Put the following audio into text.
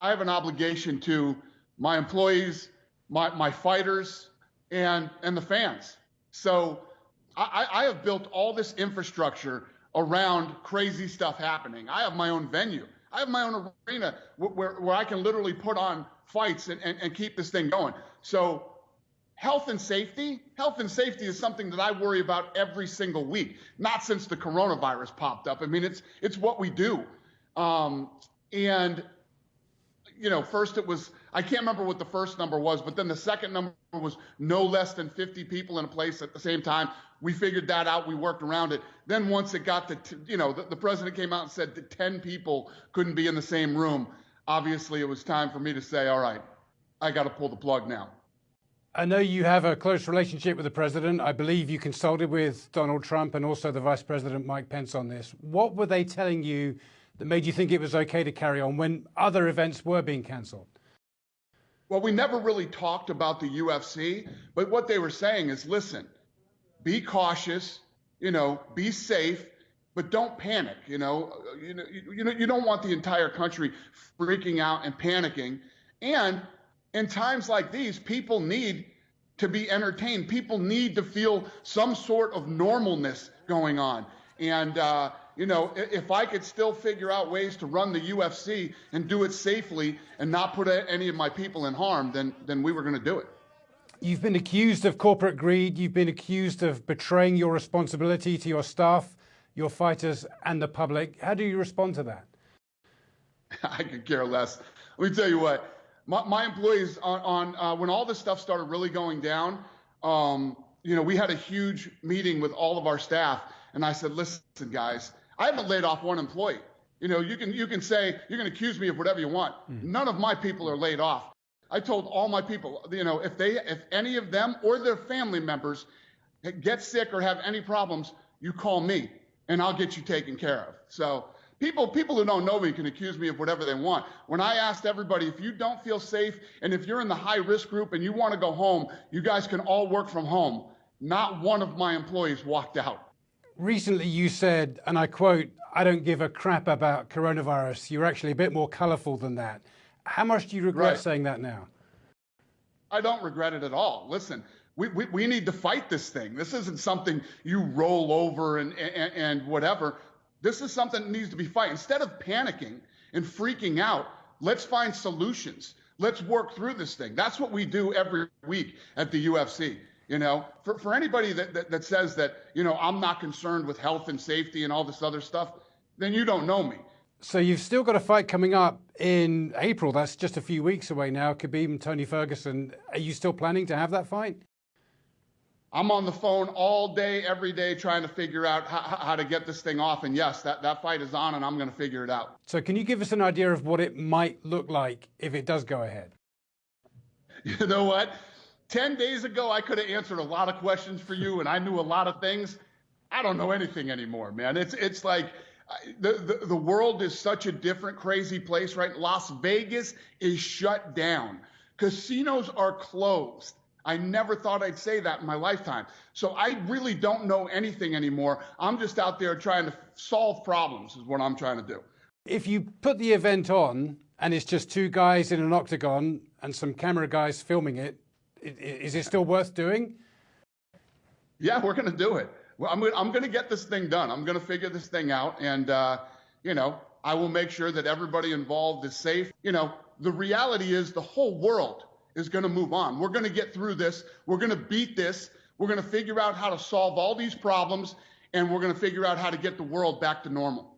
I have an obligation to my employees, my, my fighters, and, and the fans. So I, I have built all this infrastructure around crazy stuff happening. I have my own venue. I have my own arena where, where I can literally put on fights and, and, and keep this thing going. So health and safety, health and safety is something that I worry about every single week. Not since the coronavirus popped up. I mean, it's it's what we do. Um, and you know, first it was, I can't remember what the first number was, but then the second number was no less than 50 people in a place at the same time. We figured that out. We worked around it. Then once it got to, you know, the, the president came out and said that 10 people couldn't be in the same room. Obviously, it was time for me to say, all right, I got to pull the plug now. I know you have a close relationship with the president. I believe you consulted with Donald Trump and also the vice president, Mike Pence, on this. What were they telling you that made you think it was okay to carry on when other events were being cancelled? Well, we never really talked about the UFC, but what they were saying is listen, be cautious, you know, be safe, but don't panic. You know, you know, you, know, you don't want the entire country freaking out and panicking. And in times like these, people need to be entertained. People need to feel some sort of normalness going on. And uh, you know, if I could still figure out ways to run the UFC and do it safely and not put any of my people in harm, then then we were going to do it. You've been accused of corporate greed. You've been accused of betraying your responsibility to your staff, your fighters, and the public. How do you respond to that? I could care less. Let me tell you what. My, my employees on, on uh, when all this stuff started really going down, um, you know, we had a huge meeting with all of our staff, and I said, "Listen, guys." I haven't laid off one employee. You know, you can you can say you can accuse me of whatever you want. Mm. None of my people are laid off. I told all my people, you know, if they if any of them or their family members get sick or have any problems, you call me and I'll get you taken care of. So people people who don't know me can accuse me of whatever they want. When I asked everybody, if you don't feel safe and if you're in the high risk group and you want to go home, you guys can all work from home. Not one of my employees walked out recently you said, and I quote, I don't give a crap about coronavirus. You're actually a bit more colorful than that. How much do you regret right. saying that now? I don't regret it at all. Listen, we, we, we need to fight this thing. This isn't something you roll over and, and, and whatever. This is something that needs to be fight. Instead of panicking and freaking out, let's find solutions. Let's work through this thing. That's what we do every week at the UFC. You know, for, for anybody that, that, that says that, you know, I'm not concerned with health and safety and all this other stuff, then you don't know me. So you've still got a fight coming up in April. That's just a few weeks away now. Khabib and Tony Ferguson. Are you still planning to have that fight? I'm on the phone all day, every day, trying to figure out how, how to get this thing off. And yes, that, that fight is on, and I'm going to figure it out. So, can you give us an idea of what it might look like if it does go ahead? You know what? 10 days ago, I could have answered a lot of questions for you and I knew a lot of things. I don't know anything anymore, man. It's, it's like the, the, the world is such a different, crazy place, right? Las Vegas is shut down. Casinos are closed. I never thought I'd say that in my lifetime. So I really don't know anything anymore. I'm just out there trying to solve problems, is what I'm trying to do. If you put the event on and it's just two guys in an octagon and some camera guys filming it, is it still worth doing? Yeah, we're going to do it. Well, I'm, I'm going to get this thing done. I'm going to figure this thing out. And, uh, you know, I will make sure that everybody involved is safe. You know, the reality is the whole world is going to move on. We're going to get through this. We're going to beat this. We're going to figure out how to solve all these problems. And we're going to figure out how to get the world back to normal.